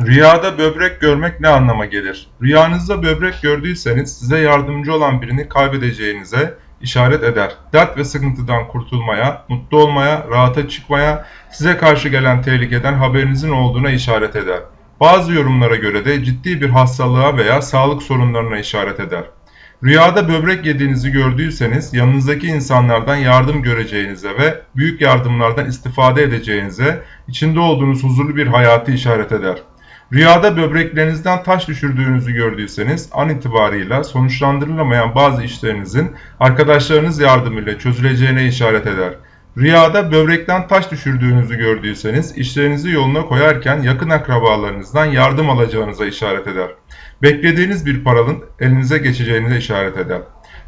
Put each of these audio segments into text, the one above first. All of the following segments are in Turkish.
Rüyada böbrek görmek ne anlama gelir? Rüyanızda böbrek gördüyseniz size yardımcı olan birini kaybedeceğinize işaret eder. Dert ve sıkıntıdan kurtulmaya, mutlu olmaya, rahata çıkmaya, size karşı gelen tehlikeden haberinizin olduğuna işaret eder. Bazı yorumlara göre de ciddi bir hastalığa veya sağlık sorunlarına işaret eder. Rüyada böbrek yediğinizi gördüyseniz yanınızdaki insanlardan yardım göreceğinize ve büyük yardımlardan istifade edeceğinize, içinde olduğunuz huzurlu bir hayatı işaret eder. Rüyada böbreklerinizden taş düşürdüğünüzü gördüyseniz an itibarıyla sonuçlandırılamayan bazı işlerinizin arkadaşlarınız yardımıyla çözüleceğine işaret eder. Rüyada böbrekten taş düşürdüğünüzü gördüyseniz işlerinizi yoluna koyarken yakın akrabalarınızdan yardım alacağınıza işaret eder. Beklediğiniz bir paranın elinize geçeceğinize işaret eder.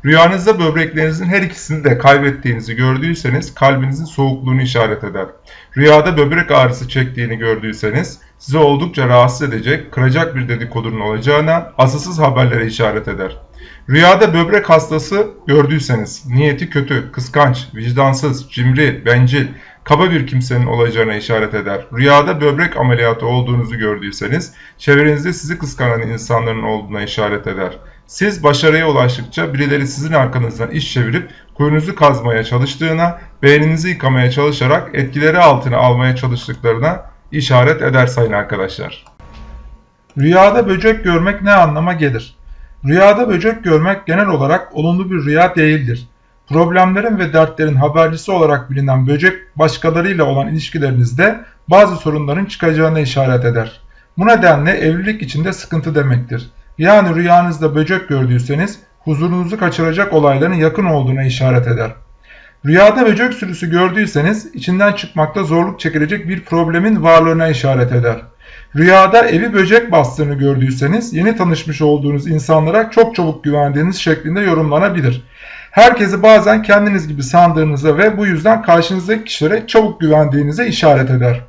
Rüyanızda böbreklerinizin her ikisini de kaybettiğinizi gördüyseniz kalbinizin soğukluğunu işaret eder. Rüyada böbrek ağrısı çektiğini gördüyseniz sizi oldukça rahatsız edecek, kıracak bir dedikodunun olacağına asılsız haberlere işaret eder. Rüyada böbrek hastası gördüyseniz niyeti kötü, kıskanç, vicdansız, cimri, bencil, kaba bir kimsenin olacağına işaret eder. Rüyada böbrek ameliyatı olduğunuzu gördüyseniz çevrenizde sizi kıskanan insanların olduğuna işaret eder. Siz başarıya ulaştıkça birileri sizin arkanızdan iş çevirip kuyunuzu kazmaya çalıştığına, beyninizi yıkamaya çalışarak etkileri altına almaya çalıştıklarına işaret eder sayın arkadaşlar. Rüyada böcek görmek ne anlama gelir? Rüyada böcek görmek genel olarak olumlu bir rüya değildir. Problemlerin ve dertlerin habercisi olarak bilinen böcek başkalarıyla olan ilişkilerinizde bazı sorunların çıkacağına işaret eder. Bu nedenle evlilik içinde sıkıntı demektir. Yani rüyanızda böcek gördüyseniz huzurunuzu kaçıracak olayların yakın olduğuna işaret eder. Rüyada böcek sürüsü gördüyseniz içinden çıkmakta zorluk çekilecek bir problemin varlığına işaret eder. Rüyada evi böcek bastığını gördüyseniz yeni tanışmış olduğunuz insanlara çok çabuk güvendiğiniz şeklinde yorumlanabilir. Herkesi bazen kendiniz gibi sandığınıza ve bu yüzden karşınızdaki kişilere çabuk güvendiğinize işaret eder.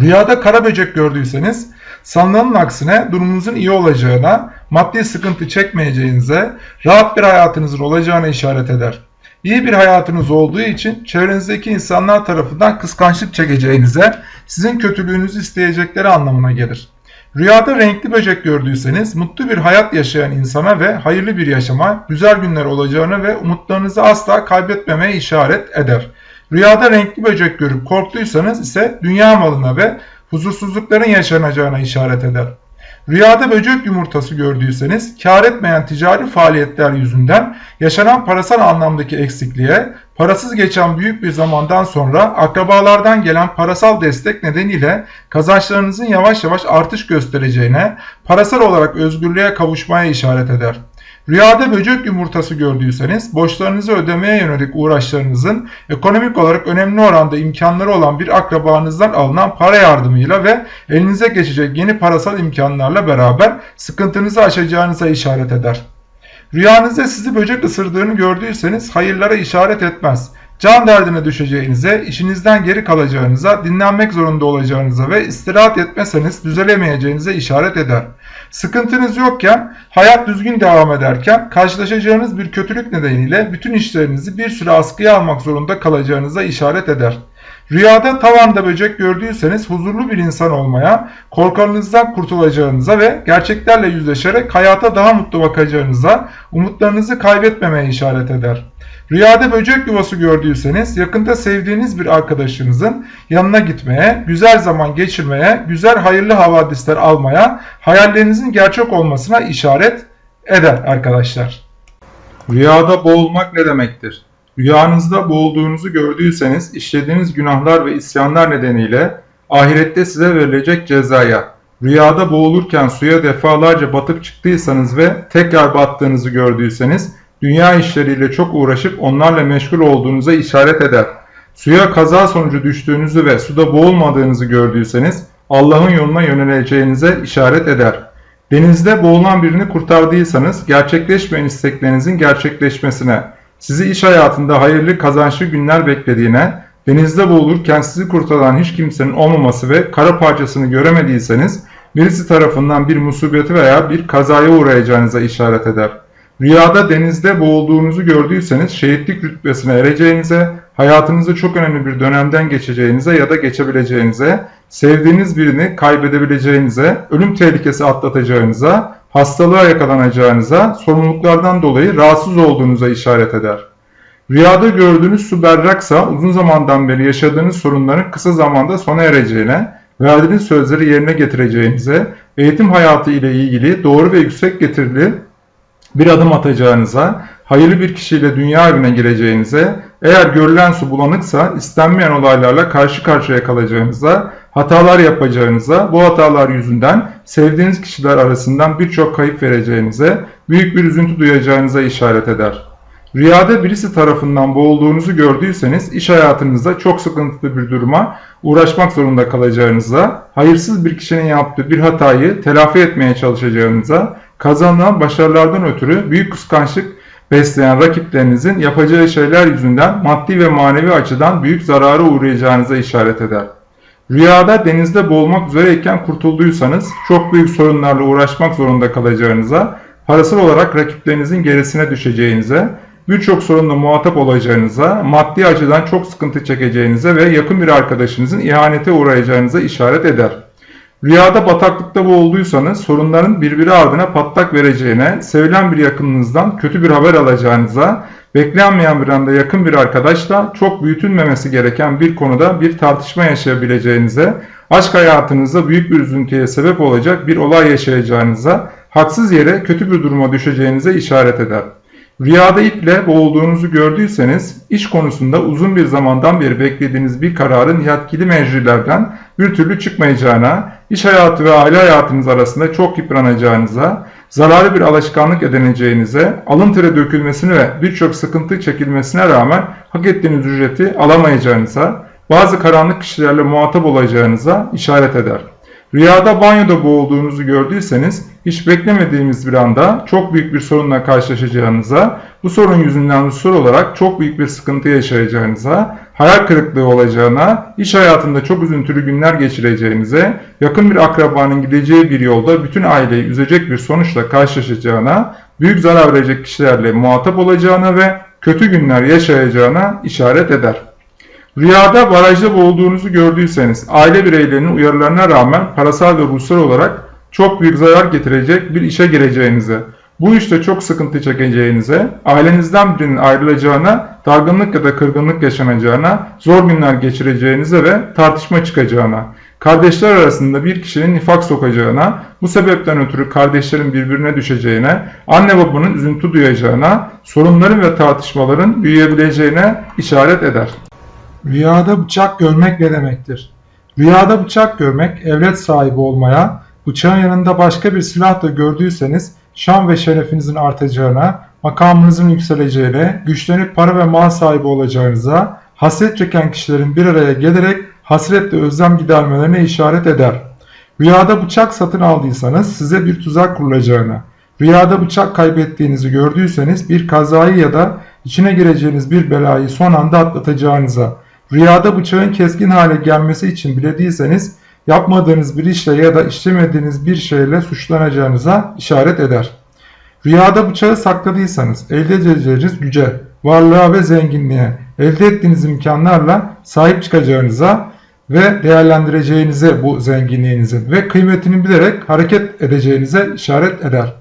Rüyada kara böcek gördüyseniz sanılanın aksine durumunuzun iyi olacağına, maddi sıkıntı çekmeyeceğinize, rahat bir hayatınızın olacağına işaret eder. İyi bir hayatınız olduğu için çevrenizdeki insanlar tarafından kıskançlık çekeceğinize, sizin kötülüğünüzü isteyecekleri anlamına gelir. Rüyada renkli böcek gördüyseniz mutlu bir hayat yaşayan insana ve hayırlı bir yaşama, güzel günler olacağını ve umutlarınızı asla kaybetmemeye işaret eder. Rüyada renkli böcek görüp korktuysanız ise dünya malına ve huzursuzlukların yaşanacağına işaret eder. Rüyada böcek yumurtası gördüyseniz kar etmeyen ticari faaliyetler yüzünden yaşanan parasal anlamdaki eksikliğe, parasız geçen büyük bir zamandan sonra akrabalardan gelen parasal destek nedeniyle kazançlarınızın yavaş yavaş artış göstereceğine, parasal olarak özgürlüğe kavuşmaya işaret eder. Rüyada böcek yumurtası gördüyseniz borçlarınızı ödemeye yönelik uğraşlarınızın ekonomik olarak önemli oranda imkanları olan bir akrabanızdan alınan para yardımıyla ve elinize geçecek yeni parasal imkanlarla beraber sıkıntınızı aşacağınıza işaret eder. Rüyanızda sizi böcek ısırdığını gördüyseniz hayırlara işaret etmez. Can derdine düşeceğinize, işinizden geri kalacağınıza, dinlenmek zorunda olacağınıza ve istirahat etmeseniz düzelemeyeceğinize işaret eder. Sıkıntınız yokken, hayat düzgün devam ederken karşılaşacağınız bir kötülük nedeniyle bütün işlerinizi bir süre askıya almak zorunda kalacağınıza işaret eder. Rüyada tavanda böcek gördüyseniz huzurlu bir insan olmaya, korkarınızdan kurtulacağınıza ve gerçeklerle yüzleşerek hayata daha mutlu bakacağınıza, umutlarınızı kaybetmemeye işaret eder. Rüyada böcek yuvası gördüyseniz yakında sevdiğiniz bir arkadaşınızın yanına gitmeye, güzel zaman geçirmeye, güzel hayırlı havadisler almaya, hayallerinizin gerçek olmasına işaret eder arkadaşlar. Rüyada boğulmak ne demektir? Rüyanızda boğulduğunuzu gördüyseniz işlediğiniz günahlar ve isyanlar nedeniyle ahirette size verilecek cezaya, rüyada boğulurken suya defalarca batıp çıktıysanız ve tekrar battığınızı gördüyseniz dünya işleriyle çok uğraşıp onlarla meşgul olduğunuza işaret eder. Suya kaza sonucu düştüğünüzü ve suda boğulmadığınızı gördüyseniz Allah'ın yoluna yöneleceğinize işaret eder. Denizde boğulan birini kurtardıysanız gerçekleşmeyen isteklerinizin gerçekleşmesine, sizi iş hayatında hayırlı kazançlı günler beklediğine, denizde boğulurken sizi kurtaran hiç kimsenin olmaması ve kara parçasını göremediyseniz birisi tarafından bir musibeti veya bir kazaya uğrayacağınıza işaret eder. Rüyada denizde boğulduğunuzu gördüyseniz şehitlik rütbesine ereceğinize, hayatınızda çok önemli bir dönemden geçeceğinize ya da geçebileceğinize, sevdiğiniz birini kaybedebileceğinize, ölüm tehlikesi atlatacağınıza, hastalığa yakalanacağınıza, sorumluluklardan dolayı rahatsız olduğunuza işaret eder. Rüyada gördüğünüz su berraksa uzun zamandan beri yaşadığınız sorunların kısa zamanda sona ereceğine, verdiğiniz sözleri yerine getireceğinize, eğitim hayatı ile ilgili doğru ve yüksek getirili bir adım atacağınıza, hayırlı bir kişiyle dünya evine gireceğinize, eğer görülen su bulanıksa istenmeyen olaylarla karşı karşıya kalacağınıza, hatalar yapacağınıza, bu hatalar yüzünden sevdiğiniz kişiler arasından birçok kayıp vereceğinize, büyük bir üzüntü duyacağınıza işaret eder. Rüyada birisi tarafından boğulduğunuzu gördüyseniz iş hayatınızda çok sıkıntılı bir duruma uğraşmak zorunda kalacağınıza, hayırsız bir kişinin yaptığı bir hatayı telafi etmeye çalışacağınıza, kazanılan başarılardan ötürü büyük kıskançlık besleyen rakiplerinizin yapacağı şeyler yüzünden maddi ve manevi açıdan büyük zarara uğrayacağınıza işaret eder. Rüyada denizde boğulmak üzereyken kurtulduysanız çok büyük sorunlarla uğraşmak zorunda kalacağınıza, parasal olarak rakiplerinizin gerisine düşeceğinize, birçok sorunla muhatap olacağınıza, maddi açıdan çok sıkıntı çekeceğinize ve yakın bir arkadaşınızın ihanete uğrayacağınıza işaret eder. Rüyada bataklıkta boğulduysanız sorunların birbiri ardına patlak vereceğine, sevilen bir yakınınızdan kötü bir haber alacağınıza, beklenmeyen bir anda yakın bir arkadaşla çok büyütülmemesi gereken bir konuda bir tartışma yaşayabileceğinize, aşk hayatınızda büyük bir üzüntüye sebep olacak bir olay yaşayacağınıza, haksız yere kötü bir duruma düşeceğinize işaret eder. Rüyada iple boğulduğunuzu gördüyseniz, iş konusunda uzun bir zamandan beri beklediğiniz bir kararın yetkili meclilerden bir türlü çıkmayacağına, iş hayatı ve aile hayatınız arasında çok yıpranacağınıza, zararlı bir alışkanlık edineceğinize, alın teri dökülmesine ve birçok sıkıntı çekilmesine rağmen hak ettiğiniz ücreti alamayacağınıza, bazı karanlık kişilerle muhatap olacağınıza işaret eder. Rüyada banyoda boğulduğunuzu gördüyseniz hiç beklemediğimiz bir anda çok büyük bir sorunla karşılaşacağınıza, bu sorun yüzünden hususal olarak çok büyük bir sıkıntı yaşayacağınıza, hayal kırıklığı olacağına, iş hayatında çok üzüntülü günler geçireceğinize, yakın bir akrabanın gideceği bir yolda bütün aileyi üzecek bir sonuçla karşılaşacağına, büyük zarar verecek kişilerle muhatap olacağına ve kötü günler yaşayacağına işaret eder. Rüyada barajda boğulduğunuzu gördüyseniz aile bireylerinin uyarılarına rağmen parasal ve ruhsal olarak çok büyük zarar getirecek bir işe gireceğinize, bu işte çok sıkıntı çekeceğinize, ailenizden birinin ayrılacağına, dargınlık ya da kırgınlık yaşanacağına, zor günler geçireceğinize ve tartışma çıkacağına, kardeşler arasında bir kişinin nifak sokacağına, bu sebepten ötürü kardeşlerin birbirine düşeceğine, anne babanın üzüntü duyacağına, sorunların ve tartışmaların büyüyebileceğine işaret eder. Rüyada bıçak görmek ne demektir? Rüyada bıçak görmek, evlet sahibi olmaya, bıçağın yanında başka bir silah da gördüyseniz, şan ve şerefinizin artacağına, makamınızın yükseleceğine, güçlenip para ve mal sahibi olacağınıza, hasret çeken kişilerin bir araya gelerek hasretle özlem gidermelerine işaret eder. Rüyada bıçak satın aldıysanız size bir tuzak kurulacağına, rüyada bıçak kaybettiğinizi gördüyseniz bir kazayı ya da içine gireceğiniz bir belayı son anda atlatacağınıza, Rüyada bıçağın keskin hale gelmesi için bile değilseniz yapmadığınız bir işle ya da işlemediğiniz bir şeyle suçlanacağınıza işaret eder. Rüyada bıçağı sakladıysanız elde edeceğiniz güce, varlığa ve zenginliğe, elde ettiğiniz imkanlarla sahip çıkacağınıza ve değerlendireceğinize bu zenginliğinizin ve kıymetini bilerek hareket edeceğinize işaret eder.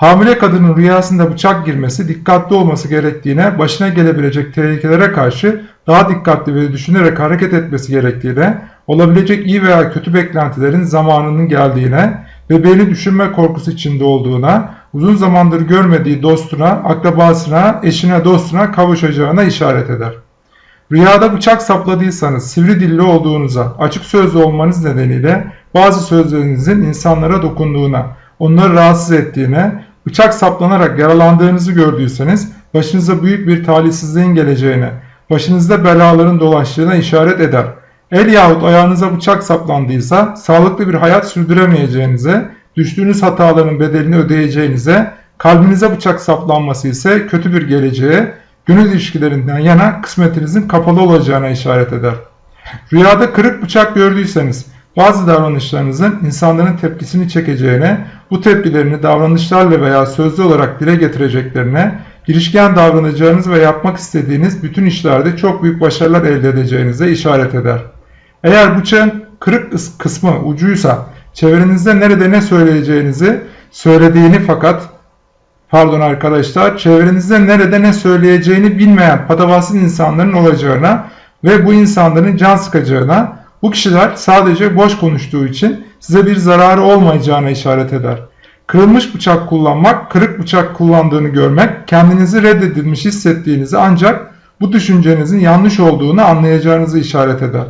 Hamile kadının rüyasında bıçak girmesi dikkatli olması gerektiğine, başına gelebilecek tehlikelere karşı daha dikkatli ve düşünerek hareket etmesi gerektiğine, olabilecek iyi veya kötü beklentilerin zamanının geldiğine, bebeğini düşünme korkusu içinde olduğuna, uzun zamandır görmediği dostuna, akrabasına, eşine, dostuna kavuşacağına işaret eder. Rüyada bıçak sapladıysanız, sivri dilli olduğunuza, açık sözlü olmanız nedeniyle bazı sözlerinizin insanlara dokunduğuna, onları rahatsız ettiğine, bıçak saplanarak yaralandığınızı gördüyseniz başınıza büyük bir talihsizliğin geleceğine, başınızda belaların dolaştığına işaret eder. El yahut ayağınıza bıçak saplandıysa sağlıklı bir hayat sürdüremeyeceğinize, düştüğünüz hataların bedelini ödeyeceğinize, kalbinize bıçak saplanması ise kötü bir geleceğe, gönül ilişkilerinden yana kısmetinizin kapalı olacağına işaret eder. Rüyada kırık bıçak gördüyseniz bazı davranışlarınızın insanların tepkisini çekeceğine, bu tepkilerini davranışlarla veya sözlü olarak dile getireceklerine, girişken davranacağınız ve yapmak istediğiniz bütün işlerde çok büyük başarılar elde edeceğinize işaret eder. Eğer bıçağın kırık kıs- kısmı ucuysa çevrenizde nerede ne söyleyeceğinizi söylediğini fakat pardon arkadaşlar çevrenizde nerede ne söyleyeceğini bilmeyen patavatsız insanların olacağına ve bu insanların can sıkacağına bu kişiler sadece boş konuştuğu için size bir zararı olmayacağına işaret eder. Kırılmış bıçak kullanmak, kırık bıçak kullandığını görmek, kendinizi reddedilmiş hissettiğinizi ancak bu düşüncenizin yanlış olduğunu anlayacağınızı işaret eder.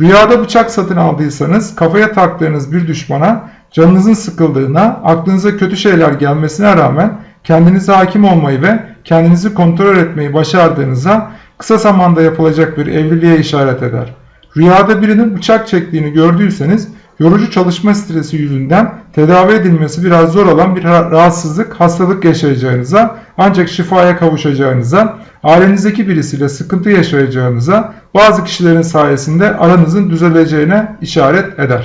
Rüyada bıçak satın aldıysanız kafaya taktığınız bir düşmana canınızın sıkıldığına, aklınıza kötü şeyler gelmesine rağmen kendinize hakim olmayı ve kendinizi kontrol etmeyi başardığınıza kısa zamanda yapılacak bir evliliğe işaret eder. Rüyada birinin bıçak çektiğini gördüyseniz yorucu çalışma stresi yüzünden tedavi edilmesi biraz zor olan bir ra- rahatsızlık, hastalık yaşayacağınıza ancak şifaya kavuşacağınıza, ailenizdeki birisiyle sıkıntı yaşayacağınıza, bazı kişilerin sayesinde aranızın düzeleceğine işaret eder.